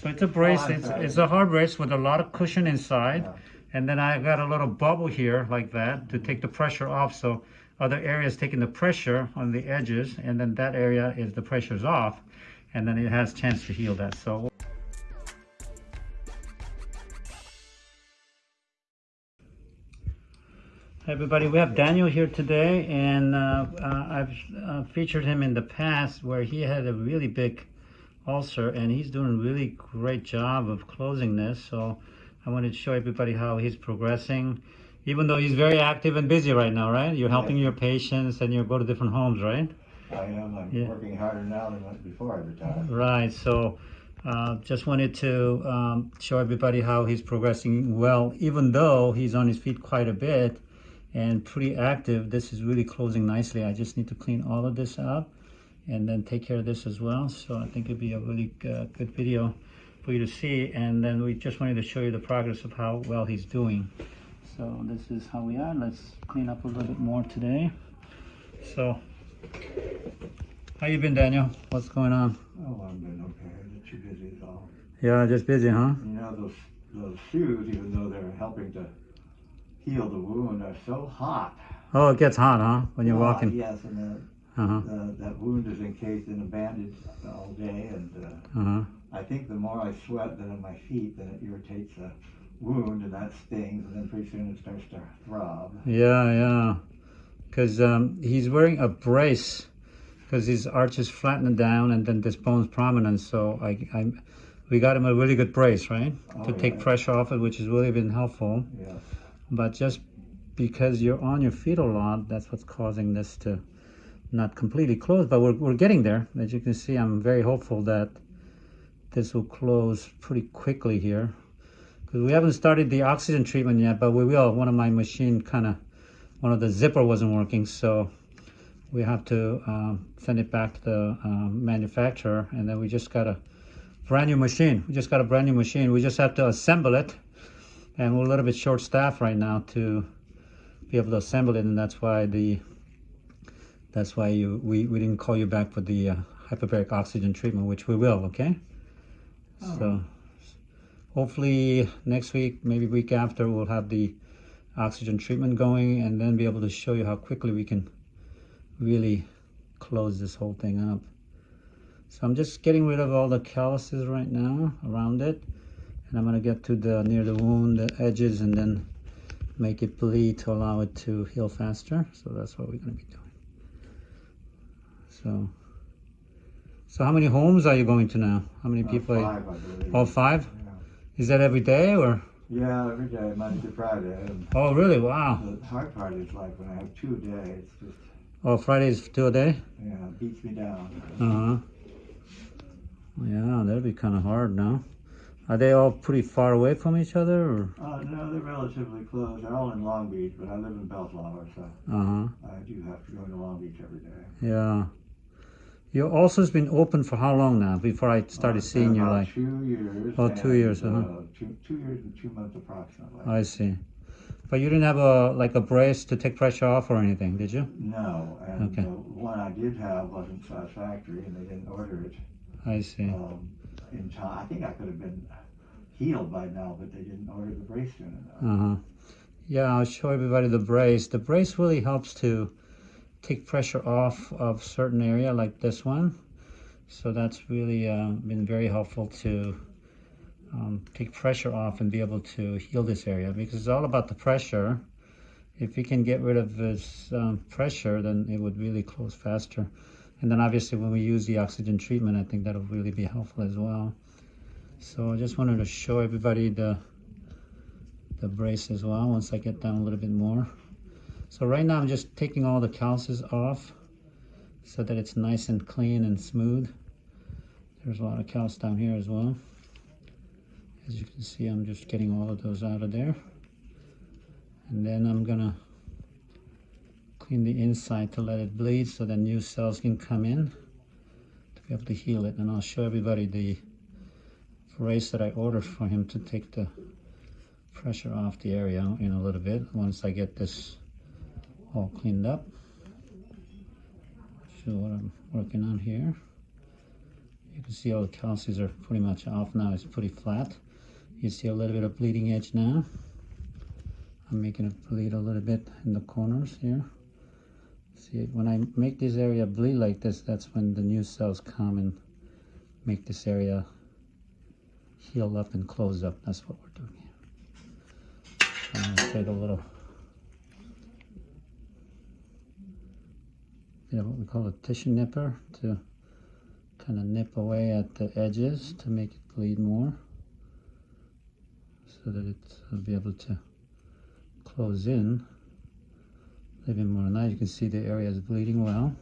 So it's a brace, Oh, it's, it's a hard brace with a lot of cushion inside. Yeah. And then I got a little bubble here like that to take the pressure off. So other areas taking the pressure on the edges and then that area is the pressure's off and then it has chance to heal that. So Hi everybody, we have Daniel here today and uh, uh, I've uh, featured him in the past where he had a really big ulcer and he's doing a really great job of closing this. So I wanted to show everybody how he's progressing even though he's very active and busy right now, right? You're helping your patients and you go to different homes, right? I am. I'm Yeah. working harder now than before I retired. Right. So uh, just wanted to um, show everybody how he's progressing well, even though he's on his feet quite a bit and pretty active. This is really closing nicely. I just need to clean all of this up and then take care of this as well. So I think it'd be a really uh, good video for you to see. And then we just wanted to show you the progress of how well he's doing. So this is how we are. Let's clean up a little bit more today. So how you been, Daniel? What's going on? Oh, I've been okay. Not too busy at all. Yeah, just busy, huh? You know, those those shoes, even though they're helping to heal the wound, are so hot. Oh, it gets hot, huh? When you're Ah, walking. Yes, and the, Uh-huh. the, that wound is encased in a bandage all day, and uh, Uh-huh. I think the more I sweat then on my feet, then it irritates the wound, and that stings, and then pretty soon it starts to throb. Yeah, yeah. Because um, he's wearing a brace because his arch is flattened down and then this bone's prominent. So I, I, we got him a really good brace, right? to Oh, take pressure off it, which has really been helpful. Yes. But just because you're on your feet a lot, that's what's causing this to not completely closed, But we're, we're getting there. As you can see, I'm very hopeful that this will close pretty quickly here. Because we haven't started the oxygen treatment yet, but we will. One of my machine kind of, one of the zipper wasn't working, so we have to um, send it back to the um, manufacturer, and then we just got a brand new machine. We just got a brand new machine. We just have to assemble it, and we're a little bit short staffed right now to be able to assemble it, and that's why the that's why you we, we didn't call you back for the uh, hyperbaric oxygen treatment, which we will. Okay. So hopefully next week, maybe week after, we'll have the oxygen treatment going, and then be able to show you how quickly we can really close this whole thing up. So I'm just getting rid of all the calluses right now around it. And I'm gonna get to the near the wound, the edges, and then make it bleed to allow it to heal faster. So that's what we're gonna be doing. So, so how many homes are you going to now? How many Uh, people? are you- I believe. All five? Yeah. Is that every day or? Yeah, every day, Monday to Friday. And Oh, really? Wow. the hard part is like when I have two a day, it's just, Oh, Fridays two a day? yeah, it beats me down. Uh huh. Yeah, that'd be kind of hard now. Are they all pretty far away from each other? Or? Uh, no, they're relatively close. They're all in Long Beach, but I live in Bellflower, so Uh huh. I do have to go to Long Beach every day. Yeah. Your ulcer's been open for how long now? Before I started Uh, seeing you, like, two years. Oh, two years, uh-huh. uh, two, two years and two months approximately. I see. But you didn't have a like a brace to take pressure off or anything, did you? no, and Okay. the one I did have wasn't satisfactory, and they didn't order it I see. um, in time. I think I could have been healed by now, but they didn't order the brace soon enough. Uh huh. Yeah, I'll show everybody the brace. The brace really helps to take pressure off of certain area like this one. So that's really uh, been very helpful to um, take pressure off and be able to heal this area because it's all about the pressure. If you can get rid of this um, pressure, then it would really close faster. And then obviously when we use the oxygen treatment, I think that'll really be helpful as well. So I just wanted to show everybody the the brace as well once I get down a little bit more. So right now I'm just taking all the calluses off so that it's nice and clean and smooth. There's a lot of callus down here as well. As you can see, I'm just getting all of those out of there. And then I'm gonna clean the inside to let it bleed so that new cells can come in to be able to heal it. And I'll show everybody the brace that I ordered for him to take the pressure off the area in a little bit once I get this all cleaned up. Show what I'm working on here. You can see all the calluses are pretty much off now. It's pretty flat. You see a little bit of bleeding edge now. I'm making it bleed a little bit in the corners here. See, when I make this area bleed like this, that's when the new cells come and make this area heal up and close up. That's what we're doing here. I'm gonna take a little bit of what we call a tissue nipper to kind of nip away at the edges to make it bleed more so that it'll be able to close in bit more. Now you can see the area is bleeding well.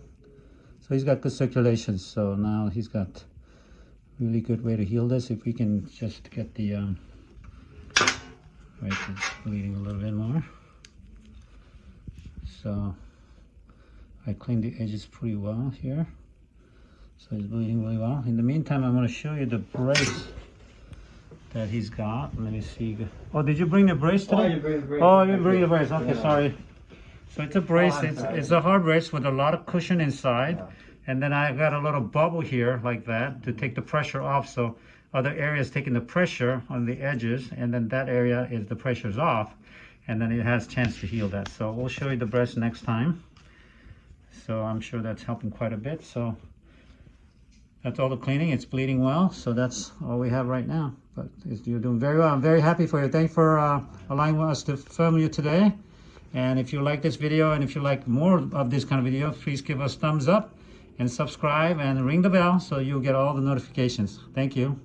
So he's got good circulation. So now he's got really good way to heal this. If we can just get the, um, right, it's bleeding a little bit more. So I cleaned the edges pretty well here. So he's bleeding really well. In the meantime, I'm going to show you the brace that he's got. Let me see. Oh, did you bring the brace Oh, today? you bring the brace. Oh, you didn't bring the brace. Okay, Yeah. sorry. So it's a oh, brace. I'm it's, sorry. it's a hard brace with a lot of cushion inside. Yeah. And then I got a little bubble here like that to take the pressure off. So other areas taking the pressure on the edges. And then that area is the pressure's off. And then it has chance to heal that. So we'll show you the brace next time. So I'm sure that's helping quite a bit. So that's all the cleaning. It's bleeding well. So that's all we have right now. But you're doing very well. I'm very happy for you. Thanks for uh, allowing us to film you today. And if you like this video and if you like more of this kind of video, please give us thumbs up and subscribe and ring the bell so you'll get all the notifications. Thank you.